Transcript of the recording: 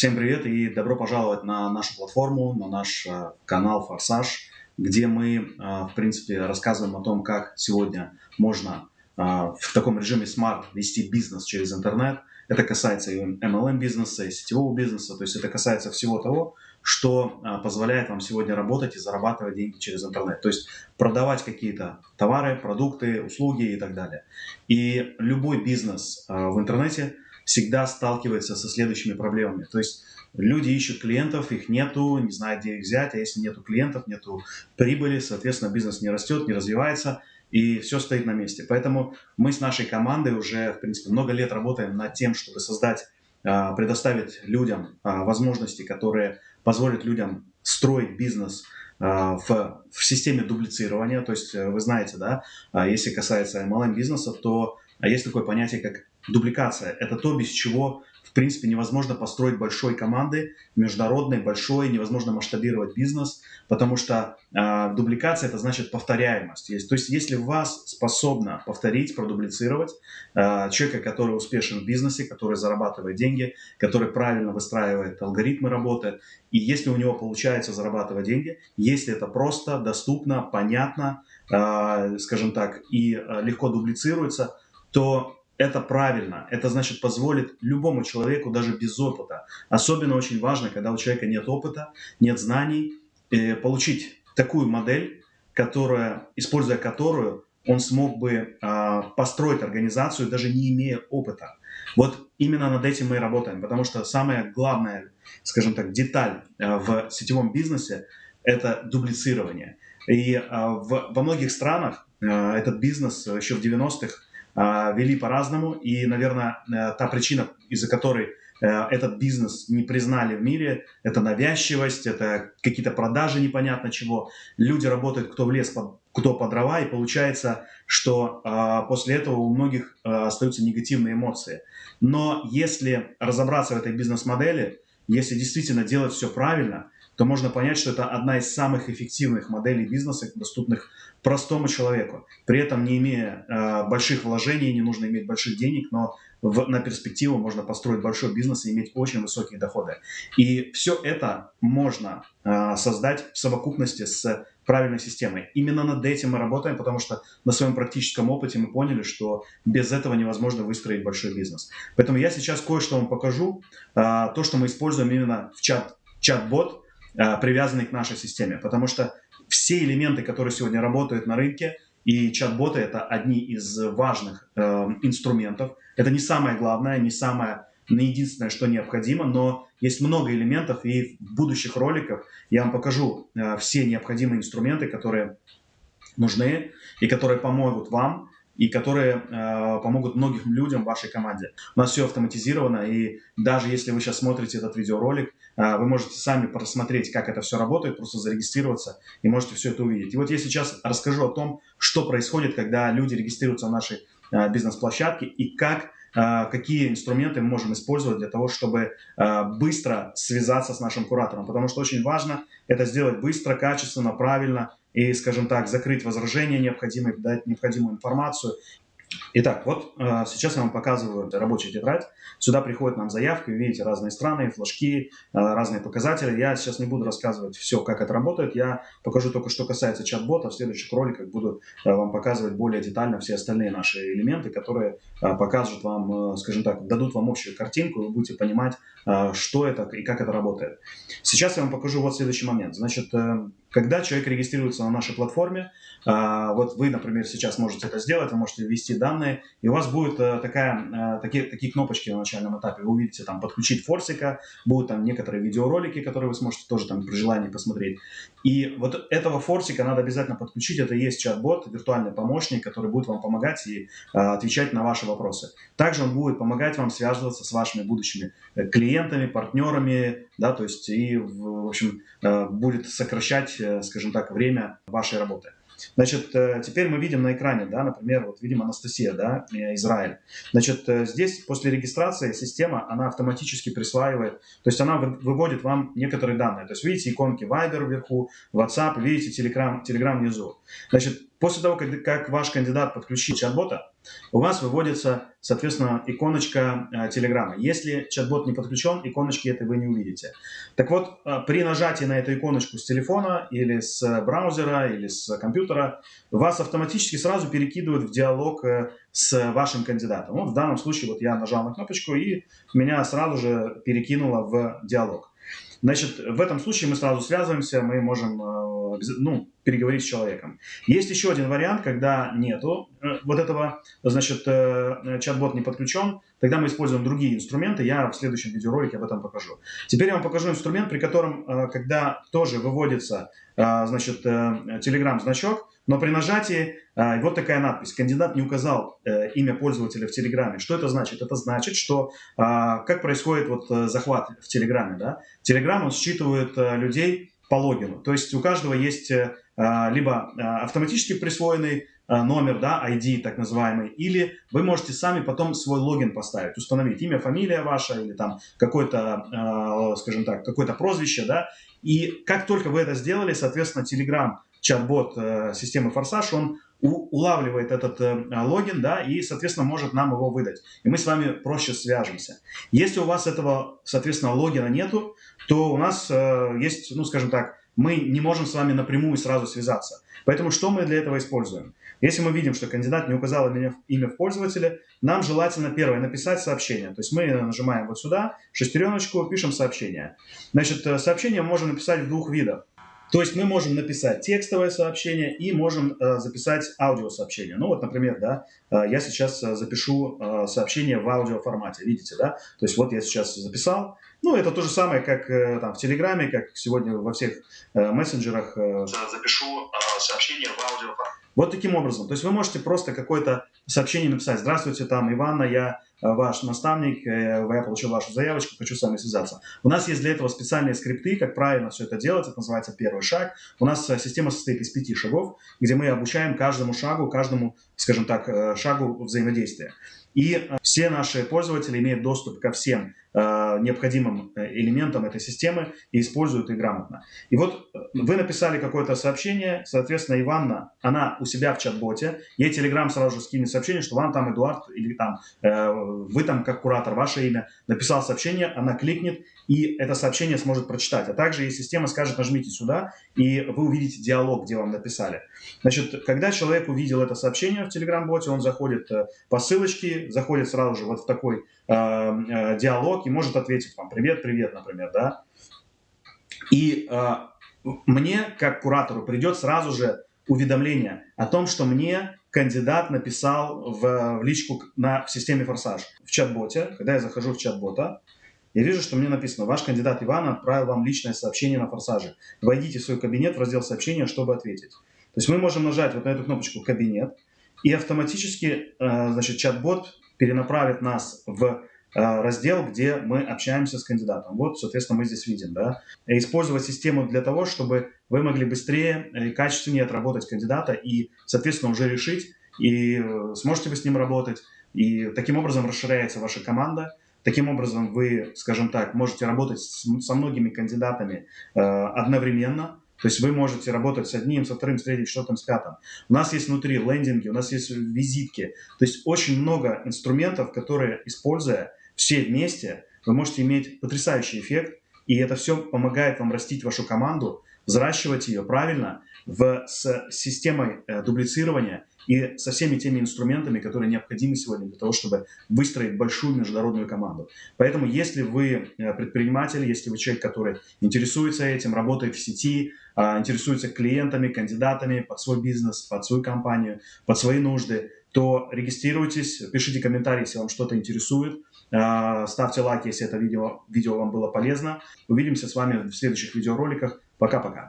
Всем привет и добро пожаловать на нашу платформу, на наш э, канал Форсаж, где мы, э, в принципе, рассказываем о том, как сегодня можно э, в таком режиме смарт вести бизнес через интернет. Это касается и MLM бизнеса, и сетевого бизнеса, то есть это касается всего того, что позволяет вам сегодня работать и зарабатывать деньги через интернет. То есть продавать какие-то товары, продукты, услуги и так далее. И любой бизнес в интернете – всегда сталкивается со следующими проблемами. То есть люди ищут клиентов, их нету, не знают, где их взять, а если нету клиентов, нету прибыли, соответственно, бизнес не растет, не развивается, и все стоит на месте. Поэтому мы с нашей командой уже, в принципе, много лет работаем над тем, чтобы создать, а, предоставить людям а, возможности, которые позволят людям строить бизнес а, в, в системе дублицирования. То есть вы знаете, да, если касается MLM бизнеса, то есть такое понятие, как Дубликация – это то, без чего, в принципе, невозможно построить большой команды, международной, большой, невозможно масштабировать бизнес, потому что э, дубликация – это значит повторяемость. Есть, то есть, если вас способно повторить, продублицировать э, человека, который успешен в бизнесе, который зарабатывает деньги, который правильно выстраивает алгоритмы работы, и если у него получается зарабатывать деньги, если это просто, доступно, понятно, э, скажем так, и легко дублицируется, то это правильно. Это значит позволит любому человеку, даже без опыта. Особенно очень важно, когда у человека нет опыта, нет знаний, э, получить такую модель, которая, используя которую он смог бы э, построить организацию, даже не имея опыта. Вот именно над этим мы и работаем, потому что самая главная, скажем так, деталь э, в сетевом бизнесе – это дублицирование. И в, во многих странах э, этот бизнес еще в 90-х а, вели по-разному. И, наверное, э, та причина, из-за которой э, этот бизнес не признали в мире, это навязчивость, это какие-то продажи непонятно чего. Люди работают кто в лес, кто по дрова, и получается, что э, после этого у многих э, остаются негативные эмоции. Но если разобраться в этой бизнес-модели, если действительно делать все правильно, то можно понять, что это одна из самых эффективных моделей бизнеса, доступных простому человеку. При этом не имея э, больших вложений, не нужно иметь больших денег, но в, на перспективу можно построить большой бизнес и иметь очень высокие доходы. И все это можно э, создать в совокупности с правильной системой. Именно над этим мы работаем, потому что на своем практическом опыте мы поняли, что без этого невозможно выстроить большой бизнес. Поэтому я сейчас кое-что вам покажу. Э, то, что мы используем именно в чат, чат-бот, Э, привязанный к нашей системе. Потому что все элементы, которые сегодня работают на рынке, и чат-боты – это одни из важных э, инструментов. Это не самое главное, не самое, не единственное, что необходимо, но есть много элементов, и в будущих роликах я вам покажу э, все необходимые инструменты, которые нужны и которые помогут вам и которые э, помогут многим людям в вашей команде. У нас все автоматизировано, и даже если вы сейчас смотрите этот видеоролик, э, вы можете сами просмотреть, как это все работает, просто зарегистрироваться и можете все это увидеть. И вот я сейчас расскажу о том, что происходит, когда люди регистрируются в нашей э, бизнес-площадке и как э, какие инструменты мы можем использовать для того, чтобы э, быстро связаться с нашим куратором. Потому что очень важно это сделать быстро, качественно, правильно и, скажем так, закрыть возражения необходимые, дать необходимую информацию Итак, вот э, сейчас я вам показываю рабочую тетрадь. Сюда приходит нам заявка, видите разные страны, флажки, э, разные показатели. Я сейчас не буду рассказывать все, как это работает. Я покажу только, что касается чат-бота. В следующих роликах буду э, вам показывать более детально все остальные наши элементы, которые э, покажут вам, э, скажем так, дадут вам общую картинку, и вы будете понимать, э, что это и как это работает. Сейчас я вам покажу вот следующий момент. Значит, э, когда человек регистрируется на нашей платформе, э, вот вы, например, сейчас можете это сделать, вы можете ввести данные, и у вас будет э, такая, э, такие, такие кнопочки на начальном этапе. Вы увидите там «Подключить форсика», будут там некоторые видеоролики, которые вы сможете тоже там при желании посмотреть. И вот этого форсика надо обязательно подключить. Это есть чат-бот, виртуальный помощник, который будет вам помогать и э, отвечать на ваши вопросы. Также он будет помогать вам связываться с вашими будущими клиентами, партнерами, да, то есть и, в общем, будет сокращать, скажем так, время вашей работы. Значит, э, теперь мы видим на экране, да, например, вот видим Анастасия, да, э, Израиль. Значит, э, здесь после регистрации система, она автоматически присваивает, то есть она выводит вам некоторые данные. То есть видите иконки Viber вверху, WhatsApp, видите Telegram, Telegram внизу. Значит, После того, как, ваш кандидат подключит чат-бота, у вас выводится, соответственно, иконочка э, Telegram. Если чат-бот не подключен, иконочки этой вы не увидите. Так вот, э, при нажатии на эту иконочку с телефона или с браузера или с компьютера, вас автоматически сразу перекидывают в диалог э, с вашим кандидатом. Вот в данном случае вот я нажал на кнопочку и меня сразу же перекинуло в диалог. Значит, в этом случае мы сразу связываемся, мы можем э, ну, переговорить с человеком. Есть еще один вариант, когда нету вот этого, значит, э, чат-бот не подключен, тогда мы используем другие инструменты, я в следующем видеоролике об этом покажу. Теперь я вам покажу инструмент, при котором, когда тоже выводится, значит, Telegram-значок, но при нажатии э, вот такая надпись. Кандидат не указал э, имя пользователя в Телеграме. Что это значит? Это значит, что э, как происходит вот э, захват в Телеграме. Да? Телеграм он считывает э, людей по логину. То есть у каждого есть э, либо э, автоматически присвоенный э, номер, да, ID так называемый, или вы можете сами потом свой логин поставить, установить имя, фамилия ваша или там какое-то, э, скажем так, какое-то прозвище, да, и как только вы это сделали, соответственно, Telegram чат-бот э, системы Форсаж, он улавливает этот э, логин, да, и, соответственно, может нам его выдать. И мы с вами проще свяжемся. Если у вас этого, соответственно, логина нету, то у нас э, есть, ну, скажем так, мы не можем с вами напрямую сразу связаться. Поэтому что мы для этого используем? Если мы видим, что кандидат не указал имя, в пользователе, нам желательно первое написать сообщение. То есть мы нажимаем вот сюда, шестереночку, пишем сообщение. Значит, э, сообщение можем написать в двух видах. То есть мы можем написать текстовое сообщение и можем э, записать аудиосообщение. Ну вот, например, да, я сейчас э, запишу э, сообщение в аудиоформате, видите, да? То есть вот я сейчас записал. Ну, это то же самое, как э, там в Телеграме, как сегодня во всех э, мессенджерах. Э, запишу э, сообщение в аудиоформате. Вот таким образом. То есть вы можете просто какое-то сообщение написать. Здравствуйте, там, Иванна, я э, ваш наставник, э, я получил вашу заявочку, хочу с вами связаться. У нас есть для этого специальные скрипты, как правильно все это делать. Это называется первый шаг. У нас э, система состоит из пяти шагов, где мы обучаем каждому шагу, каждому, скажем так, шагу взаимодействия. И все наши пользователи имеют доступ ко всем Э, необходимым э, элементом этой системы и используют их грамотно. И вот э, вы написали какое-то сообщение, соответственно, Иванна, она у себя в чат-боте, ей Telegram сразу же скинет сообщение, что вам там Эдуард или там вы там как куратор, ваше имя, написал сообщение, она кликнет и это сообщение сможет прочитать. А также и система скажет, нажмите сюда, и вы увидите диалог, где вам написали. Значит, когда человек увидел это сообщение в Telegram-боте, он заходит по ссылочке, заходит сразу же вот в такой э, диалог, и может ответить вам «Привет, привет», например, да. И э, мне, как куратору, придет сразу же уведомление о том, что мне кандидат написал в, в личку на, в системе «Форсаж» в чат-боте. Когда я захожу в чат-бота, я вижу, что мне написано, ваш кандидат Иван отправил вам личное сообщение на «Форсаже». Войдите в свой кабинет в раздел сообщения, чтобы ответить. То есть мы можем нажать вот на эту кнопочку «Кабинет», и автоматически э, значит, чат-бот перенаправит нас в Э, раздел, где мы общаемся с кандидатом. Вот, соответственно, мы здесь видим, да. Использовать систему для того, чтобы вы могли быстрее и качественнее отработать кандидата и, соответственно, уже решить, и э, сможете вы с ним работать. И таким образом расширяется ваша команда. Таким образом вы, скажем так, можете работать со многими кандидатами э, одновременно, то есть вы можете работать с одним, со вторым, с третьим, с четвертым, с пятым. У нас есть внутри лендинги, у нас есть визитки. То есть очень много инструментов, которые, используя, все вместе, вы можете иметь потрясающий эффект, и это все помогает вам растить вашу команду, взращивать ее правильно в, с системой э, дублицирования и со всеми теми инструментами, которые необходимы сегодня для того, чтобы выстроить большую международную команду. Поэтому, если вы э, предприниматель, если вы человек, который интересуется этим, работает в сети, э, интересуется клиентами, кандидатами под свой бизнес, под свою компанию, под свои нужды, то регистрируйтесь, пишите комментарии, если вам что-то интересует, а, ставьте лайк, если это видео, видео вам было полезно. Увидимся с вами в следующих видеороликах. Пока-пока.